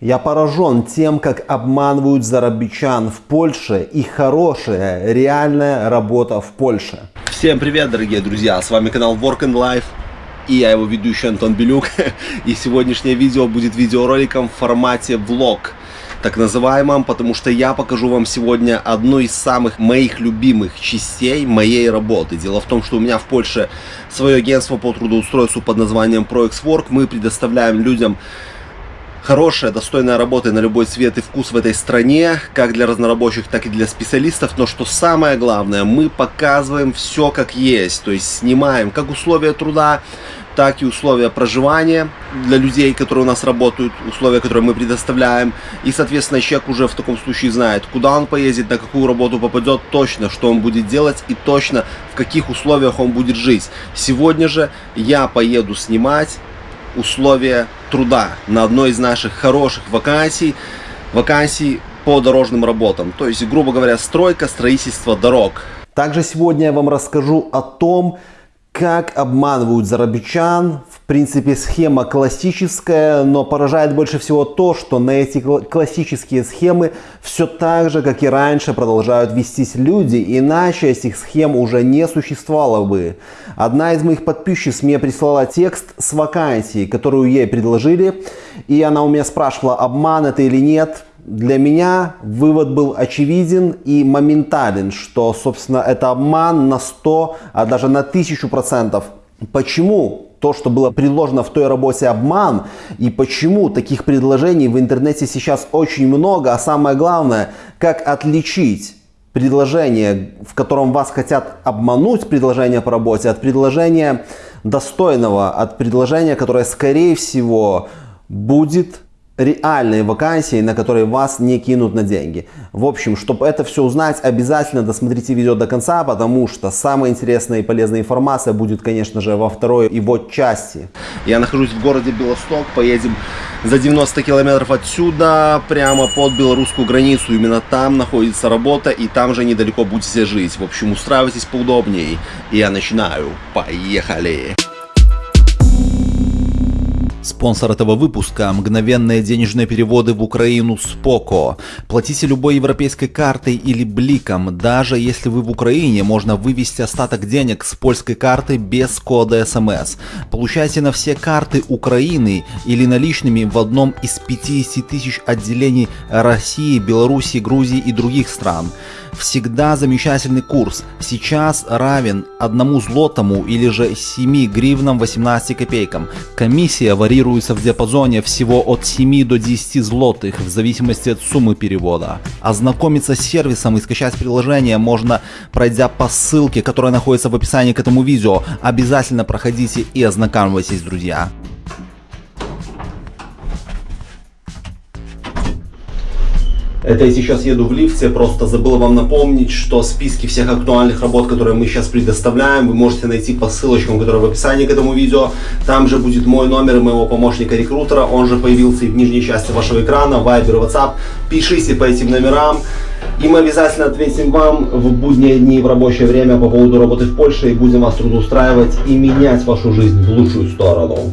Я поражен тем, как обманывают зарабичан в Польше и хорошая, реальная работа в Польше. Всем привет, дорогие друзья! С вами канал Work and Life и я его ведущий Антон Белюк. И сегодняшнее видео будет видеороликом в формате влог так называемом, потому что я покажу вам сегодня одну из самых моих любимых частей моей работы. Дело в том, что у меня в Польше свое агентство по трудоустройству под названием ProExWork. Мы предоставляем людям хорошая, достойная работа на любой цвет и вкус в этой стране, как для разнорабочих, так и для специалистов. Но что самое главное, мы показываем все как есть, то есть снимаем как условия труда, так и условия проживания для людей, которые у нас работают, условия, которые мы предоставляем. И, соответственно, человек уже в таком случае знает, куда он поедет, на какую работу попадет, точно, что он будет делать и точно, в каких условиях он будет жить. Сегодня же я поеду снимать условия труда на одной из наших хороших вакансий, вакансий по дорожным работам. То есть, грубо говоря, стройка, строительство дорог. Также сегодня я вам расскажу о том, как обманывают зарабичан. В принципе, схема классическая, но поражает больше всего то, что на эти классические схемы все так же, как и раньше, продолжают вестись люди, иначе этих схем уже не существовало бы. Одна из моих подписчиц мне прислала текст с вакансией, которую ей предложили, и она у меня спрашивала, обман это или нет. Для меня вывод был очевиден и моментален, что, собственно, это обман на 100, а даже на 1000 процентов. Почему то, что было предложено в той работе обман, и почему таких предложений в интернете сейчас очень много, а самое главное, как отличить предложение, в котором вас хотят обмануть, предложение по работе, от предложения достойного, от предложения, которое, скорее всего, будет реальные вакансии, на которые вас не кинут на деньги. В общем, чтобы это все узнать, обязательно досмотрите видео до конца, потому что самая интересная и полезная информация будет, конечно же, во второй его части. Я нахожусь в городе Белосток, поедем за 90 километров отсюда, прямо под белорусскую границу. Именно там находится работа, и там же недалеко будете жить. В общем, устраивайтесь поудобнее. Я начинаю. Поехали! Спонсор этого выпуска – мгновенные денежные переводы в Украину с ПОКО. Платите любой европейской картой или бликом. Даже если вы в Украине, можно вывести остаток денег с польской карты без кода СМС. Получайте на все карты Украины или наличными в одном из 50 тысяч отделений России, Беларуси, Грузии и других стран всегда замечательный курс. Сейчас равен одному злотому или же 7 гривнам 18 копейкам. Комиссия варьируется в диапазоне всего от 7 до 10 злотых в зависимости от суммы перевода. Ознакомиться с сервисом и скачать приложение можно пройдя по ссылке, которая находится в описании к этому видео. Обязательно проходите и ознакомьтесь, друзья. Это я сейчас еду в лифте, просто забыл вам напомнить, что списки всех актуальных работ, которые мы сейчас предоставляем, вы можете найти по ссылочкам, которые в описании к этому видео. Там же будет мой номер моего помощника-рекрутера, он же появился и в нижней части вашего экрана, Viber, WhatsApp. Пишите по этим номерам, и мы обязательно ответим вам в будние дни, в рабочее время по поводу работы в Польше и будем вас трудоустраивать и менять вашу жизнь в лучшую сторону.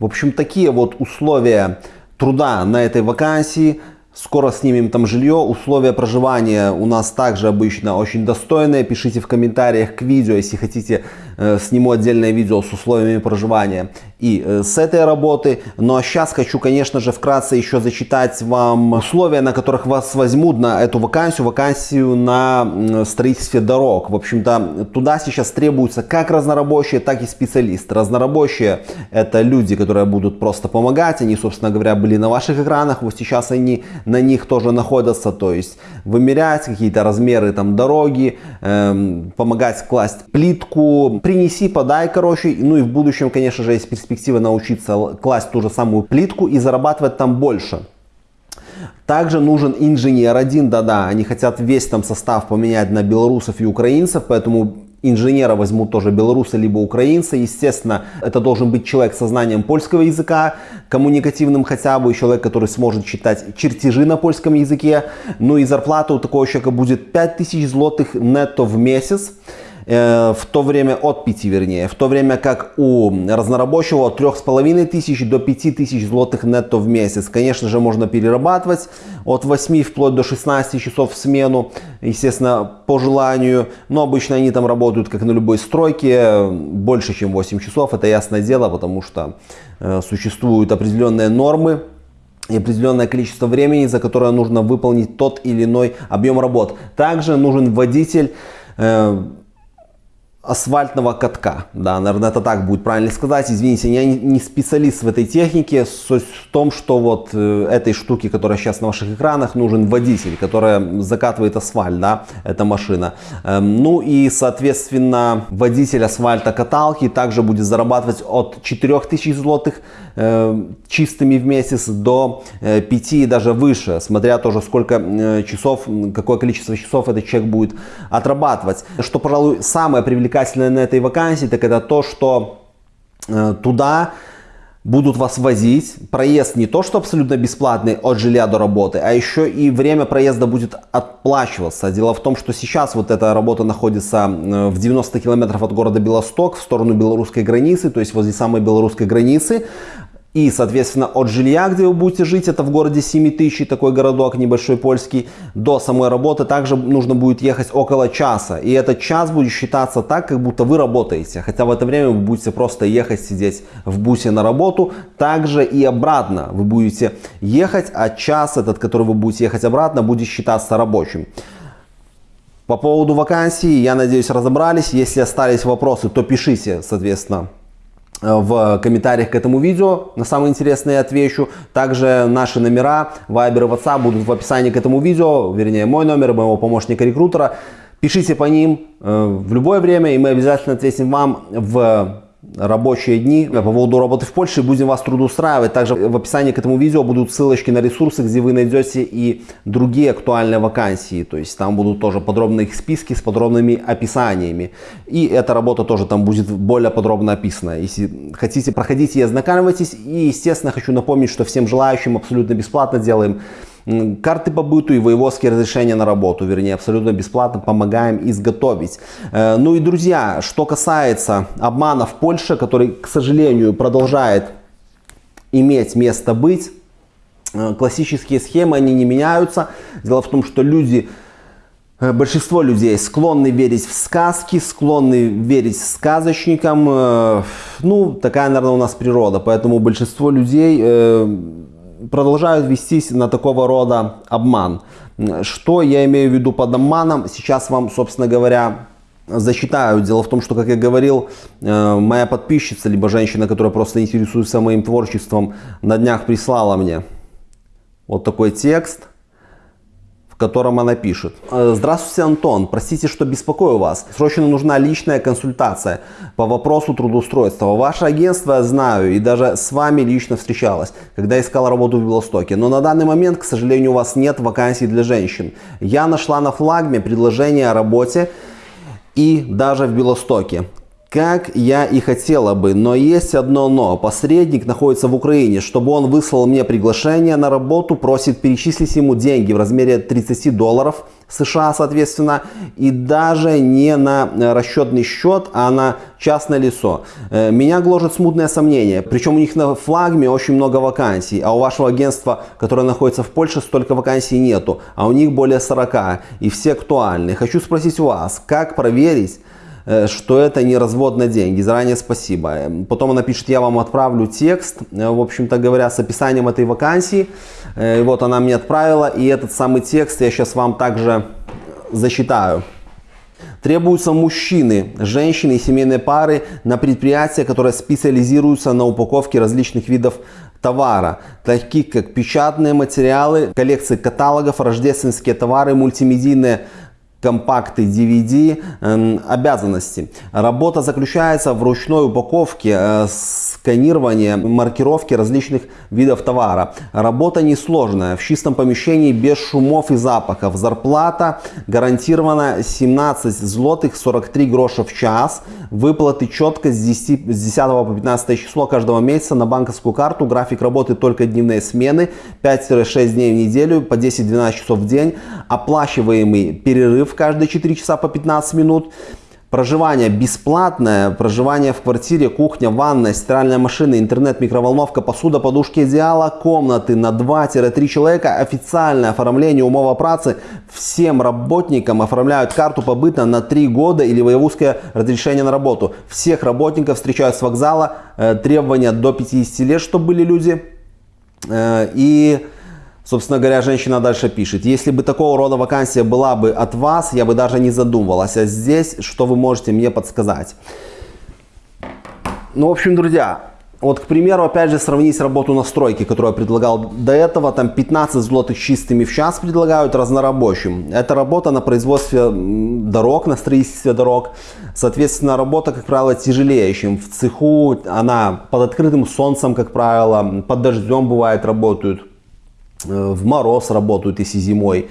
В общем, такие вот условия труда на этой вакансии. Скоро снимем там жилье. Условия проживания у нас также обычно очень достойные. Пишите в комментариях к видео, если хотите, сниму отдельное видео с условиями проживания и э, с этой работы. Ну а сейчас хочу, конечно же, вкратце еще зачитать вам условия, на которых вас возьмут на эту вакансию, вакансию на строительстве дорог. В общем-то, туда сейчас требуются как разнорабочие, так и специалисты. Разнорабочие это люди, которые будут просто помогать. Они, собственно говоря, были на ваших экранах. Вот сейчас они на них тоже находятся. То есть вымерять какие-то размеры там дороги, эм, помогать класть плитку. Принеси, подай, короче. Ну и в будущем, конечно же, есть перспектива научиться класть ту же самую плитку и зарабатывать там больше. Также нужен инженер один, да-да, они хотят весь там состав поменять на белорусов и украинцев, поэтому инженера возьмут тоже белорусы либо украинцы. Естественно, это должен быть человек со знанием польского языка, коммуникативным хотя бы, человек, который сможет читать чертежи на польском языке. Ну и зарплата у такого человека будет 5000 злотых нетто в месяц. Э, в то время от 5 вернее, в то время как у разнорабочего от 3,5 тысяч до 5 тысяч злотых нетто в месяц. Конечно же, можно перерабатывать от 8 вплоть до 16 часов в смену, естественно, по желанию. Но обычно они там работают, как на любой стройке, больше, чем 8 часов. Это ясное дело, потому что э, существуют определенные нормы, и определенное количество времени, за которое нужно выполнить тот или иной объем работ. Также нужен водитель, э, асфальтного катка. Да, наверное, это так будет правильно сказать. Извините, я не специалист в этой технике. Суть в том, что вот э, этой штуки, которая сейчас на ваших экранах, нужен водитель, который закатывает асфальт, да, эта машина. Эм, ну и, соответственно, водитель асфальта каталки также будет зарабатывать от 4000 злотых э, чистыми в месяц до 5 э, и даже выше, смотря тоже сколько часов, какое количество часов этот человек будет отрабатывать. Что, пожалуй, самое привлекательное привлекательное на этой вакансии, так это то, что э, туда будут вас возить. Проезд не то, что абсолютно бесплатный от жилья до работы, а еще и время проезда будет отплачиваться. Дело в том, что сейчас вот эта работа находится в 90 километров от города Белосток в сторону белорусской границы, то есть возле самой белорусской границы. И, соответственно, от жилья, где вы будете жить, это в городе 7000, такой городок небольшой польский, до самой работы также нужно будет ехать около часа. И этот час будет считаться так, как будто вы работаете. Хотя в это время вы будете просто ехать, сидеть в бусе на работу. Также и обратно вы будете ехать, а час этот, который вы будете ехать обратно, будет считаться рабочим. По поводу вакансии, я надеюсь, разобрались. Если остались вопросы, то пишите, соответственно, в комментариях к этому видео. На самые интересные отвечу. Также наши номера Viber и WhatsApp будут в описании к этому видео. Вернее, мой номер, моего помощника-рекрутера. Пишите по ним э, в любое время, и мы обязательно ответим вам в рабочие дни по поводу работы в Польше. Будем вас трудоустраивать. Также в описании к этому видео будут ссылочки на ресурсы, где вы найдете и другие актуальные вакансии. То есть там будут тоже подробные их списки с подробными описаниями. И эта работа тоже там будет более подробно описана. Если хотите, проходите и ознакомьтесь. И, естественно, хочу напомнить, что всем желающим абсолютно бесплатно делаем карты по быту и воеводские разрешения на работу, вернее, абсолютно бесплатно помогаем изготовить. Э, ну и, друзья, что касается обмана в Польше, который, к сожалению, продолжает иметь место быть, э, классические схемы, они не меняются. Дело в том, что люди э, Большинство людей склонны верить в сказки, склонны верить сказочникам. Ну, такая, наверное, у нас природа. Поэтому большинство людей продолжают вестись на такого рода обман. Что я имею в виду под обманом? Сейчас вам, собственно говоря, зачитаю. Дело в том, что, как я говорил, э, моя подписчица, либо женщина, которая просто интересуется моим творчеством, на днях прислала мне вот такой текст котором она пишет. «Э, Здравствуйте, Антон. Простите, что беспокою вас. Срочно нужна личная консультация по вопросу трудоустройства. Ваше агентство я знаю и даже с вами лично встречалась, когда искала работу в Белостоке. Но на данный момент, к сожалению, у вас нет вакансий для женщин. Я нашла на флагме предложение о работе и даже в Белостоке. Как я и хотела бы, но есть одно но. Посредник находится в Украине. Чтобы он выслал мне приглашение на работу, просит перечислить ему деньги в размере 30 долларов США, соответственно, и даже не на расчетный счет, а на частное лицо. Э, меня гложет смутное сомнение. Причем у них на флагме очень много вакансий, а у вашего агентства, которое находится в Польше, столько вакансий нету, а у них более 40, и все актуальны. Хочу спросить вас, как проверить, Э, что это не развод на деньги. Заранее спасибо. Э, потом она пишет, я вам отправлю текст, э, в общем-то говоря, с описанием этой вакансии. И вот она мне отправила, и этот самый текст я сейчас вам также зачитаю. Требуются мужчины, женщины и семейные пары на предприятия, которые специализируются на упаковке различных видов товара, таких как печатные материалы, коллекции каталогов, рождественские товары, мультимедийные компакты DVD эм, обязанности. Работа заключается в ручной упаковке, э, сканировании, маркировке различных видов товара. Работа несложная, в чистом помещении, без шумов и запахов. Зарплата гарантирована 17 злотых 43 гроша в час. Выплаты четко с 10, с 10 по 15 число каждого месяца на банковскую карту. График работы только дневные смены, 5-6 дней в неделю, по 10-12 часов в день. Оплачиваемый перерыв в каждые 4 часа по 15 минут. Проживание бесплатное, проживание в квартире, кухня, ванная, стиральная машина, интернет, микроволновка, посуда, подушки идеала, комнаты на 2-3 человека, официальное оформление умова працы. Всем работникам оформляют карту побыта на 3 года или воевузское разрешение на работу. Всех работников встречают с вокзала, э, требования до 50 лет, чтобы были люди. Э, и Собственно говоря, женщина дальше пишет, если бы такого рода вакансия была бы от вас, я бы даже не задумывалась. А здесь, что вы можете мне подсказать? Ну, в общем, друзья, вот, к примеру, опять же, сравнить работу на стройке, которую я предлагал до этого, там 15 злотых чистыми в час предлагают разнорабочим. Это работа на производстве дорог, на строительстве дорог. Соответственно, работа, как правило, тяжелее, чем в цеху. Она под открытым солнцем, как правило, под дождем бывает работают. Э, в мороз работают, если зимой.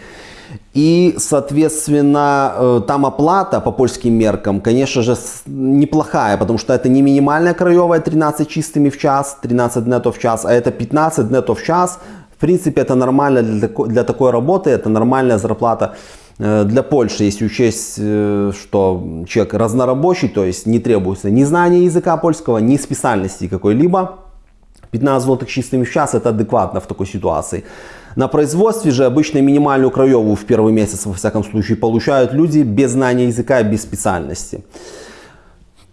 И, соответственно, э, там оплата по польским меркам, конечно же, неплохая, потому что это не минимальная краевая 13 чистыми в час, 13 нетов в час, а это 15 нетов в час. В принципе, это нормально для такой, для такой работы, это нормальная зарплата э, для Польши, если учесть, что человек разнорабочий, то есть не требуется ни знания языка польского, ни специальности какой-либо. 15 злотых чистыми в час это адекватно в такой ситуации. На производстве же обычно минимальную краевую в первый месяц, во всяком случае, получают люди без знания языка и без специальности.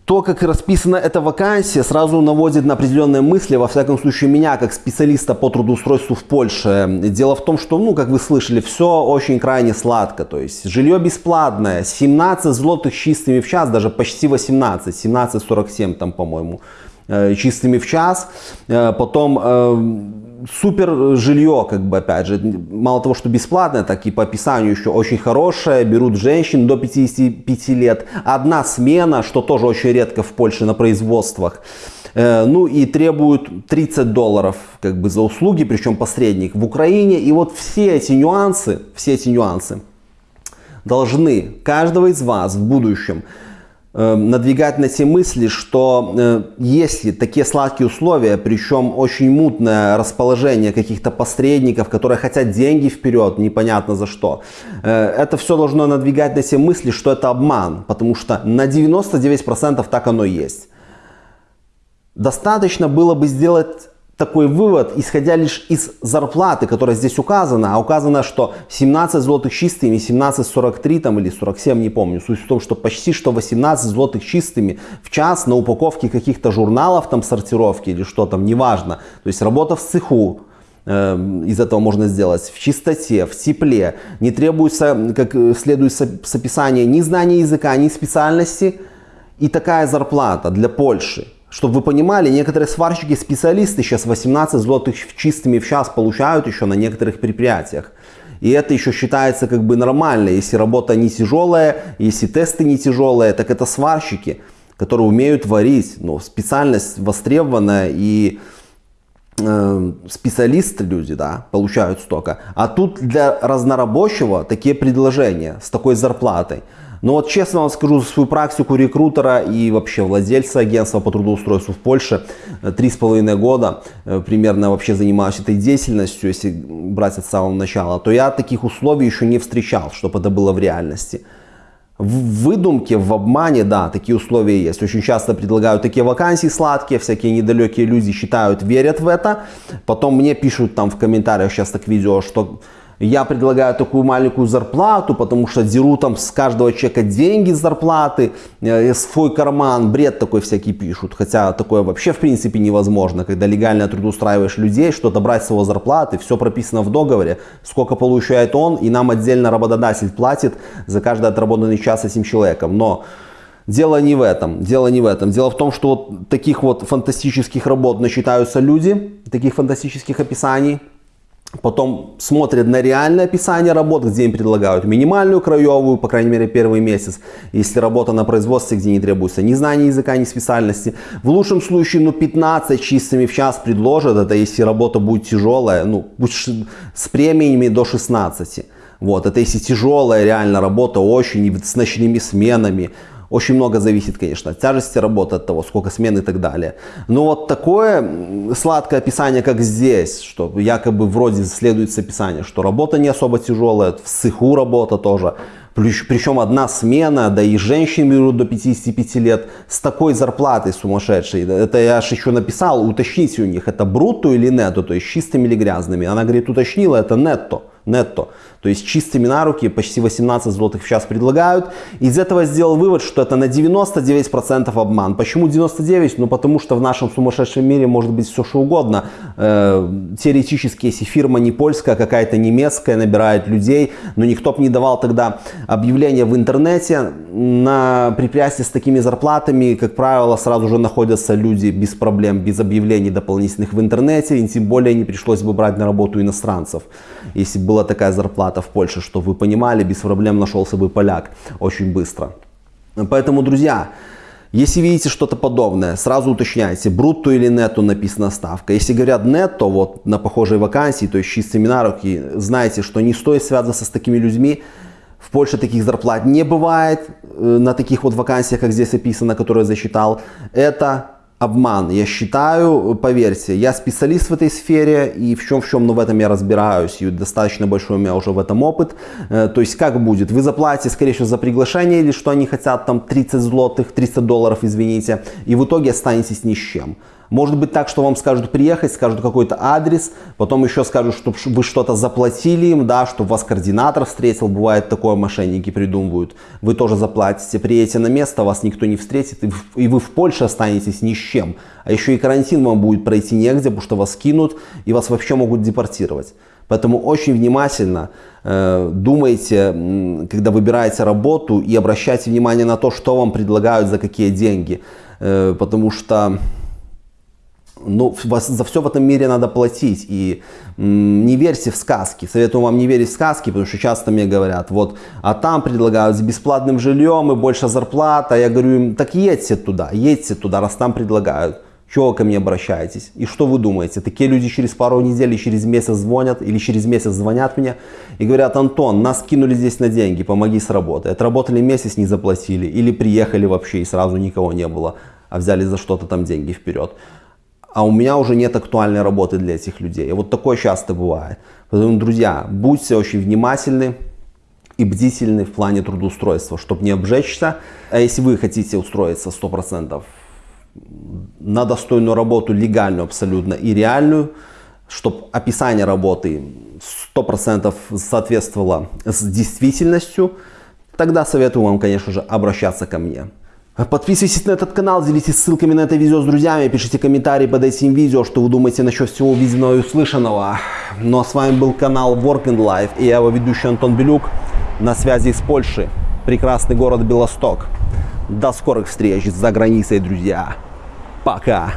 То, как расписана эта вакансия, сразу наводит на определенные мысли, во всяком случае, меня, как специалиста по трудоустройству в Польше. Дело в том, что, ну, как вы слышали, все очень крайне сладко. То есть, жилье бесплатное, 17 злотых чистыми в час, даже почти 18, 17,47 там, по-моему. Э, чистыми в час. Э, потом э, супер жилье, как бы, опять же, мало того, что бесплатное, так и по описанию еще очень хорошее. Берут женщин до 55 лет. Одна смена, что тоже очень редко в Польше на производствах. Ну и требуют 30 долларов как бы за услуги, причем посредник в Украине. И вот все эти нюансы, все эти нюансы должны каждого из вас в будущем надвигать на те мысли, что э, если такие сладкие условия, причем очень мутное расположение каких-то посредников, которые хотят деньги вперед, непонятно за что, э, это все должно надвигать на те мысли, что это обман, потому что на 99% так оно есть. Достаточно было бы сделать такой вывод, исходя лишь из зарплаты, которая здесь указана, а указано, что 17 злотых чистыми, 17,43 там или 47, не помню. Суть в том, что почти что 18 злотых чистыми в час на упаковке каких-то журналов там сортировки или что там, неважно. То есть работа в цеху, э, из этого можно сделать в чистоте, в тепле. Не требуется, как следует с описания, ни знания языка, ни специальности. И такая зарплата для Польши чтобы вы понимали, некоторые сварщики-специалисты сейчас 18 злотых чистыми в час получают еще на некоторых предприятиях. И это еще считается как бы нормально. Если работа не тяжелая, если тесты не тяжелые, так это сварщики, которые умеют варить. Ну, специальность востребованная и э, специалисты люди, да, получают столько. А тут для разнорабочего такие предложения с такой зарплатой. Но вот честно вам скажу за свою практику рекрутера и вообще владельца агентства по трудоустройству в Польше, э, три с половиной года э, примерно вообще занимаюсь этой деятельностью, если брать от самого начала, то я таких условий еще не встречал, чтобы это было в реальности. В выдумке, в обмане, да, такие условия есть. Очень часто предлагают такие вакансии сладкие, всякие недалекие люди считают, верят в это. Потом мне пишут там в комментариях сейчас так видео, что я предлагаю такую маленькую зарплату, потому что деру там с каждого человека деньги с зарплаты, э, свой карман, бред такой всякий пишут. Хотя такое вообще в принципе невозможно, когда легально трудоустраиваешь людей, что-то брать с его зарплаты, все прописано в договоре, сколько получает он, и нам отдельно работодатель платит за каждый отработанный час этим человеком. Но Дело не в этом, дело не в этом. Дело в том, что вот таких вот фантастических работ начитаются люди, таких фантастических описаний, Потом смотрят на реальное описание работ, где им предлагают минимальную краевую, по крайней мере первый месяц, если работа на производстве, где не требуется ни знания языка, ни специальности. В лучшем случае ну 15 чистыми в час предложат, это если работа будет тяжелая, ну с премиями до 16. Вот, это если тяжелая реально работа, очень, с ночными сменами, очень много зависит, конечно, от тяжести работы, от того, сколько смен и так далее. Но вот такое сладкое описание, как здесь, что якобы вроде следуется описание, что работа не особо тяжелая, в цеху работа тоже. Причем одна смена, да и женщин берут до 55 лет с такой зарплатой сумасшедшей. Это я же еще написал, уточните у них, это брутто или нетто, то есть чистыми или грязными. Она говорит, уточнила, это нетто нетто. То есть чистыми на руки почти 18 злотых в час предлагают. Из этого сделал вывод, что это на 99% обман. Почему 99? Ну потому что в нашем сумасшедшем мире может быть все что угодно. Э, теоретически, если фирма не польская, а какая-то немецкая, набирает людей, но никто бы не давал тогда объявления в интернете. На предприятии с такими зарплатами, как правило, сразу же находятся люди без проблем, без объявлений дополнительных в интернете. И тем более не пришлось бы брать на работу иностранцев, если была такая зарплата в Польше, что вы понимали, без проблем нашелся бы поляк очень быстро. Поэтому, друзья, если видите что-то подобное, сразу уточняйте, брутто или нетто написана ставка. Если говорят нетто, вот на похожей вакансии, то есть чистыми на руки, знайте, что не стоит связываться с такими людьми. В Польше таких зарплат не бывает э, на таких вот вакансиях, как здесь описано, которые я засчитал. Это обман. Я считаю, поверьте, я специалист в этой сфере и в чем в чем, но в этом я разбираюсь и достаточно большой у меня уже в этом опыт. Э, то есть как будет? Вы заплатите, скорее всего, за приглашение или что они хотят, там 30 злотых, 300 долларов, извините, и в итоге останетесь ни с чем. Может быть так, что вам скажут приехать, скажут какой-то адрес, потом еще скажут, что вы что-то заплатили им, да, чтобы вас координатор встретил, бывает такое, мошенники придумывают. Вы тоже заплатите, приедете на место, вас никто не встретит, и вы в Польше останетесь ни с чем. А еще и карантин вам будет пройти негде, потому что вас кинут и вас вообще могут депортировать. Поэтому очень внимательно э, думайте, когда выбираете работу и обращайте внимание на то, что вам предлагают, за какие деньги. Э, потому что ну, за все в этом мире надо платить. И не верьте в сказки. Советую вам не верить в сказки, потому что часто мне говорят, вот, а там предлагают с бесплатным жильем и больше зарплата. Я говорю им, так едьте туда, едьте туда, раз там предлагают. Чего ко мне обращаетесь? И что вы думаете? Такие люди через пару недель, через месяц звонят или через месяц звонят мне и говорят, Антон, нас кинули здесь на деньги, помоги с работой. Отработали месяц, не заплатили. Или приехали вообще и сразу никого не было, а взяли за что-то там деньги вперед а у меня уже нет актуальной работы для этих людей. И вот такое часто бывает. Поэтому, друзья, будьте очень внимательны и бдительны в плане трудоустройства, чтобы не обжечься. А если вы хотите устроиться 100% на достойную работу, легальную абсолютно и реальную, чтобы описание работы 100% соответствовало с действительностью, тогда советую вам, конечно же, обращаться ко мне. Подписывайтесь на этот канал, делитесь ссылками на это видео с друзьями, пишите комментарии под этим видео, что вы думаете насчет всего увиденного и услышанного. Ну а с вами был канал Work and Life и я его ведущий Антон Белюк на связи из Польши, прекрасный город Белосток. До скорых встреч за границей, друзья. Пока.